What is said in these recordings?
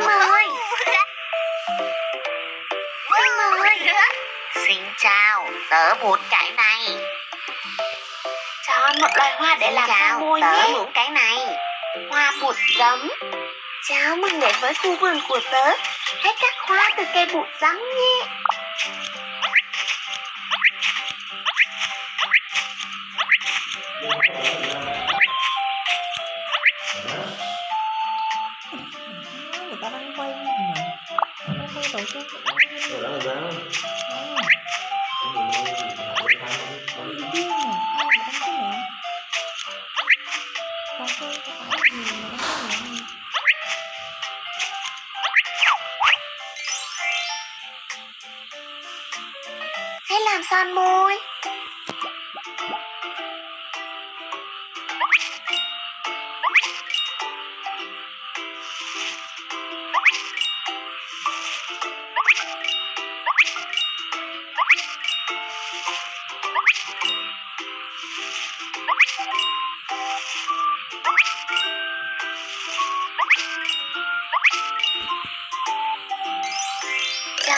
Xin mời. Xin mời. Xin chào, tớ muốn cái này. Cho một loài hoa để Xin làm chào, môi tớ nhé. muốn cái này. Hoa bụt giấm. Chào mừng đến với khu vườn của tớ Hãy cắt hoa từ cây bụt giấm nhé. người Hãy làm son môi.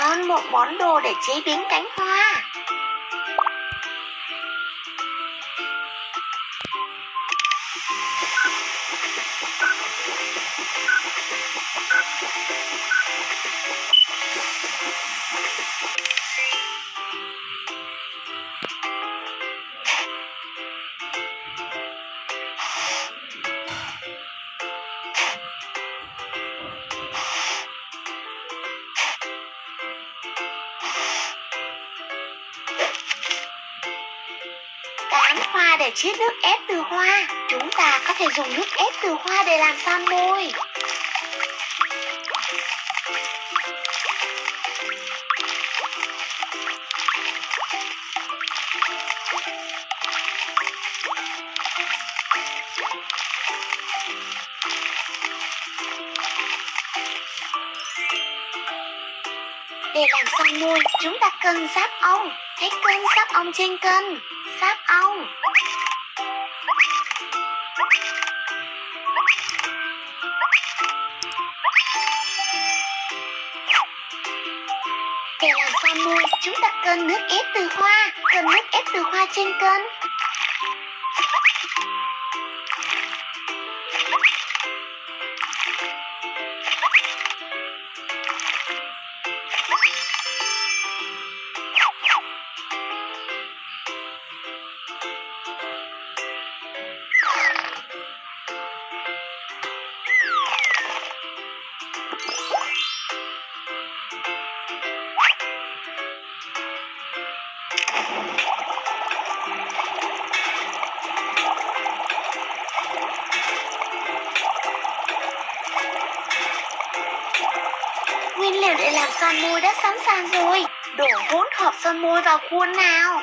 Chọn một món đồ để chế biến cánh hoa. Để chiết nước ép từ hoa Chúng ta có thể dùng nước ép từ hoa để làm son môi Để làm son môi, chúng ta cần sáp ong. Hãy cân sáp ong trên cân. Sáp ong. Để làm sao môi, chúng ta cần nước ép từ hoa. Cần nước ép từ hoa trên cân. Son môi đã sẵn sàng rồi. Đổ hỗn hợp son môi vào khuôn nào.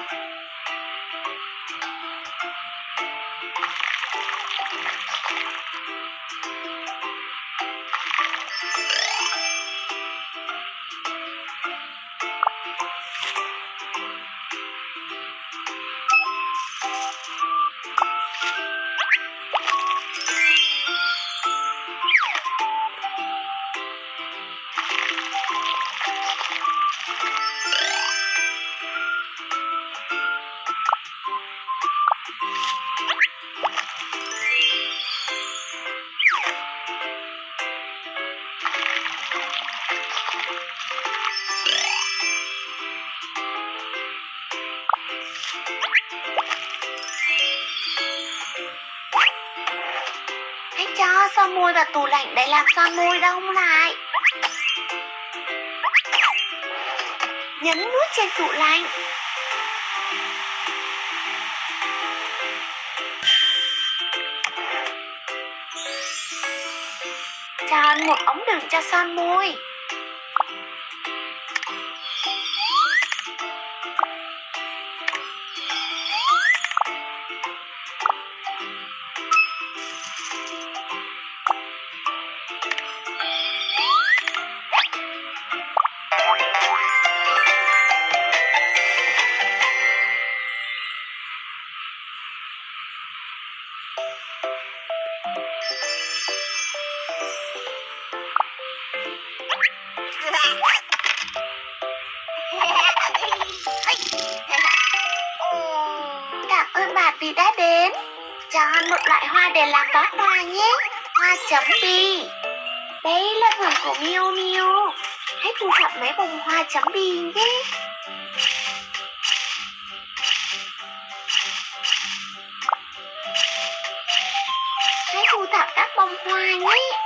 Tủ lạnh để làm son môi đông lại. Nhấn nút trên tủ lạnh. Chọn một ống đựng cho son môi. Vì đã đến. Chọn một loại hoa để làm bó hoa nhé. Hoa chấm bi. Đây là vườn của Miu Miu. Hãy thu thập mấy bông hoa chấm bi nhé. Hãy thu thập các bông hoa nhé.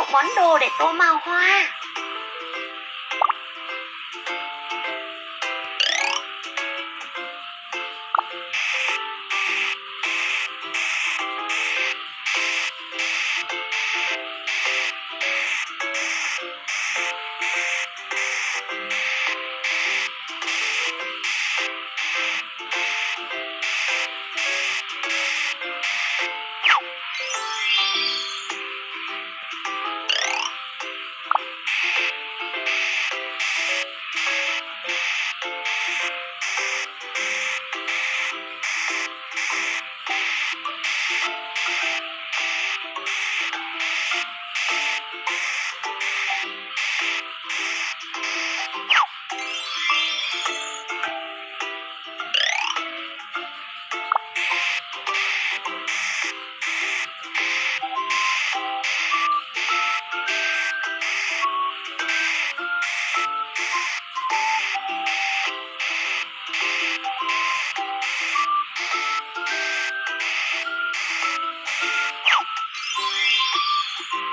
Một món đồ để tô màu hoa. Thank you.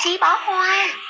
Trí bó hoa.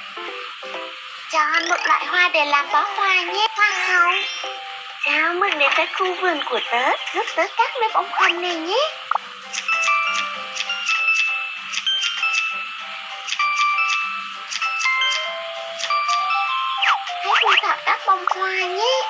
Chọn một loại hoa để làm bó hoa nhé, hoa hồng. Chào mừng đến với khu vườn của tớ, giúp tớ cắt mấy bông hồng này nhé. Hãy thu thập các bông hoa nhé.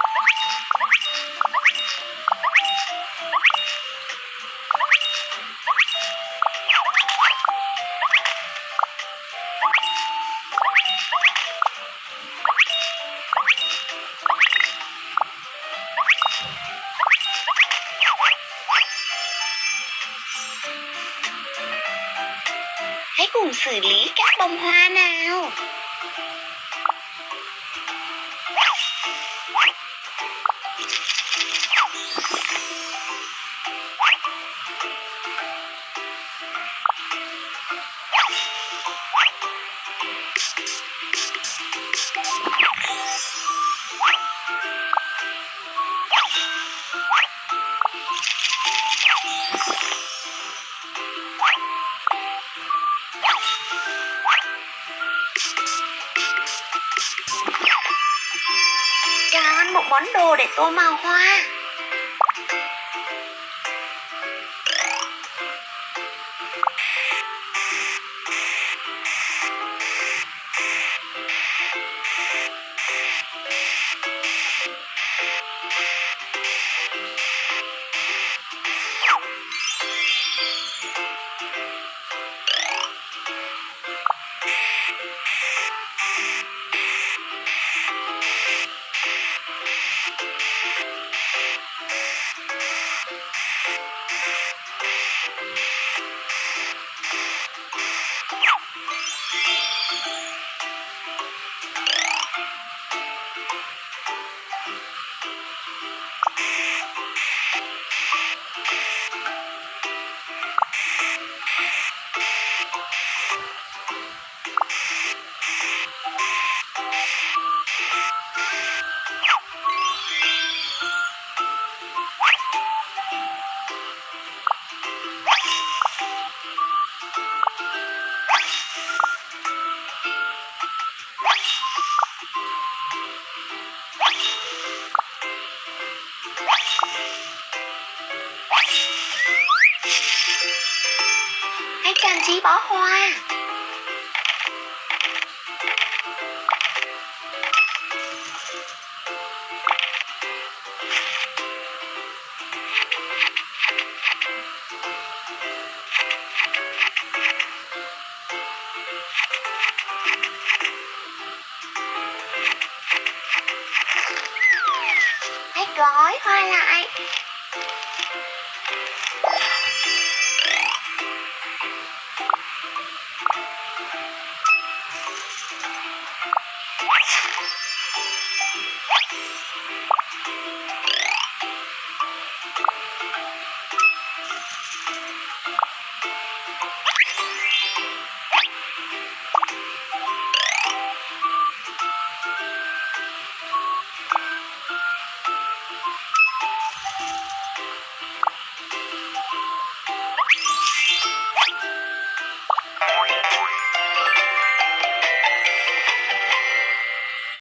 Cùng xử lý các bông hoa nào. Món đồ để tô màu hoa. Bó hoa. Gói hoa lại.